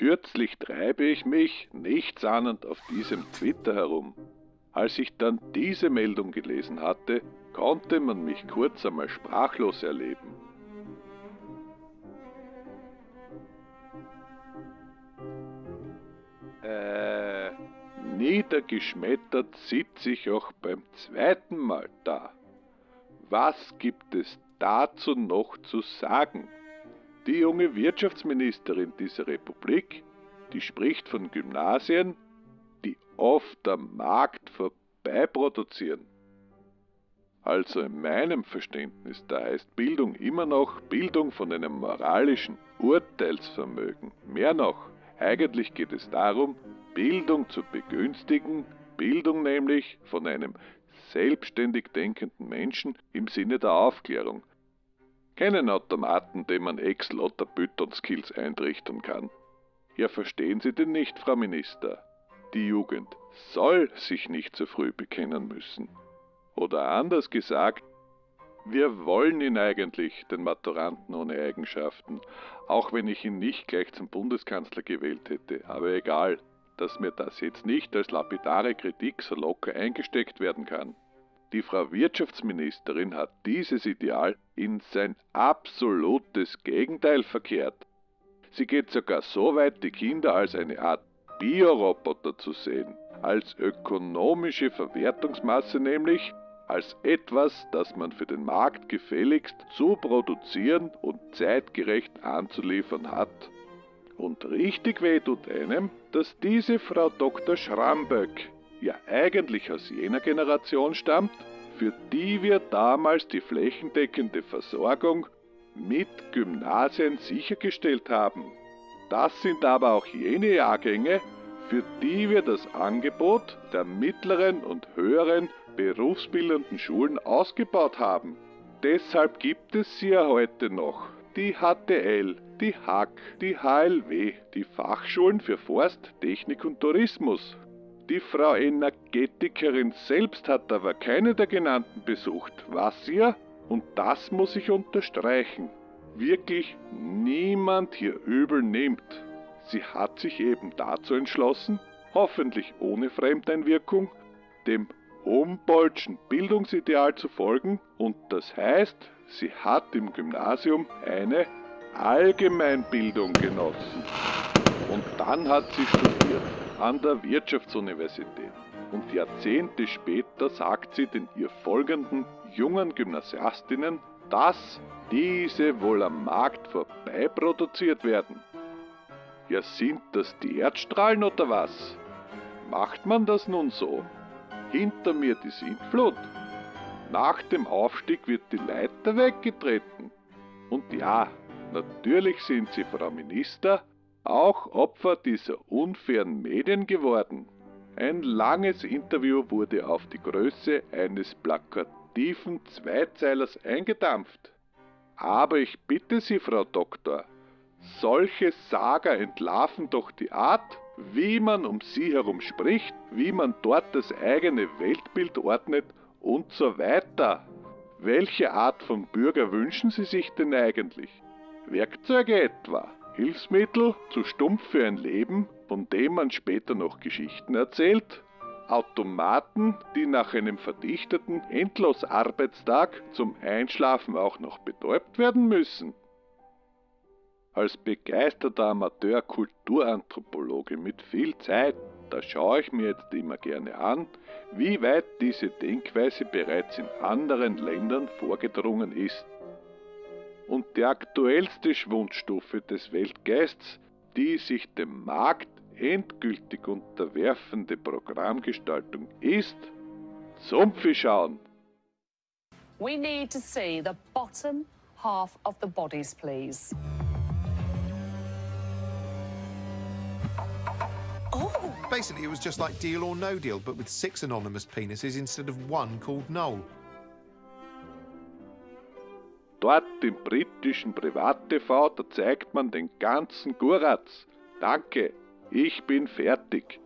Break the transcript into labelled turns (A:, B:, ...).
A: Kürzlich treibe ich mich, nichtsahnend, auf diesem Twitter herum. Als ich dann diese Meldung gelesen hatte, konnte man mich kurz einmal sprachlos erleben. Äh, niedergeschmettert sitze ich auch beim zweiten Mal da. Was gibt es dazu noch zu sagen? Die junge Wirtschaftsministerin dieser Republik, die spricht von Gymnasien, die oft am Markt vorbeiproduzieren. Also in meinem Verständnis, da heißt Bildung immer noch Bildung von einem moralischen Urteilsvermögen. Mehr noch, eigentlich geht es darum, Bildung zu begünstigen, Bildung nämlich von einem selbstständig denkenden Menschen im Sinne der Aufklärung. Keinen Automaten, dem man Excel oder Python-Skills eintrichtern kann. Ja, verstehen Sie denn nicht, Frau Minister? Die Jugend soll sich nicht zu früh bekennen müssen. Oder anders gesagt, wir wollen ihn eigentlich, den Maturanten ohne Eigenschaften, auch wenn ich ihn nicht gleich zum Bundeskanzler gewählt hätte. Aber egal, dass mir das jetzt nicht als lapidare Kritik so locker eingesteckt werden kann. Die Frau Wirtschaftsministerin hat dieses Ideal in sein absolutes Gegenteil verkehrt. Sie geht sogar so weit, die Kinder als eine Art Bioroboter zu sehen, als ökonomische Verwertungsmasse nämlich, als etwas, das man für den Markt gefälligst zu produzieren und zeitgerecht anzuliefern hat. Und richtig weh tut einem, dass diese Frau Dr. Schramböck ja eigentlich aus jener Generation stammt, für die wir damals die flächendeckende Versorgung mit Gymnasien sichergestellt haben. Das sind aber auch jene Jahrgänge, für die wir das Angebot der mittleren und höheren berufsbildenden Schulen ausgebaut haben. Deshalb gibt es sie ja heute noch. Die HTL, die HAK, die HLW, die Fachschulen für Forst, Technik und Tourismus. Die Frau Energetikerin selbst hat aber keine der genannten besucht, was ihr, und das muss ich unterstreichen, wirklich niemand hier übel nimmt. Sie hat sich eben dazu entschlossen, hoffentlich ohne Fremdeinwirkung, dem Humboldtschen Bildungsideal zu folgen und das heißt, sie hat im Gymnasium eine Allgemeinbildung genossen. Und dann hat sie studiert an der Wirtschaftsuniversität. Und Jahrzehnte später sagt sie den ihr folgenden jungen Gymnasiastinnen, dass diese wohl am Markt vorbei produziert werden. Ja, sind das die Erdstrahlen oder was? Macht man das nun so? Hinter mir die Sintflut. Nach dem Aufstieg wird die Leiter weggetreten. Und ja, natürlich sind Sie, Frau Minister, auch Opfer dieser unfairen Medien geworden. Ein langes Interview wurde auf die Größe eines plakativen Zweizeilers eingedampft. Aber ich bitte Sie, Frau Doktor, solche Saga entlarven doch die Art, wie man um sie herum spricht, wie man dort das eigene Weltbild ordnet und so weiter. Welche Art von Bürger wünschen Sie sich denn eigentlich? Werkzeuge etwa? Hilfsmittel zu stumpf für ein Leben, von dem man später noch Geschichten erzählt? Automaten, die nach einem verdichteten Endlosarbeitstag zum Einschlafen auch noch betäubt werden müssen? Als begeisterter Amateur-Kulturanthropologe mit viel Zeit, da schaue ich mir jetzt immer gerne an, wie weit diese Denkweise bereits in anderen Ländern vorgedrungen ist. Und die aktuellste Schwundstufe des Weltgeists, die sich dem Markt endgültig unterwerfende Programmgestaltung ist, Sumpfi schauen.
B: We need to see the bottom half of the bodies, please.
C: Basically, it was just like Deal or No Deal, but with six anonymous penises instead of one called Noel.
A: Dort im britischen Privat-TV, da zeigt man den ganzen Guratz. Danke, ich bin fertig.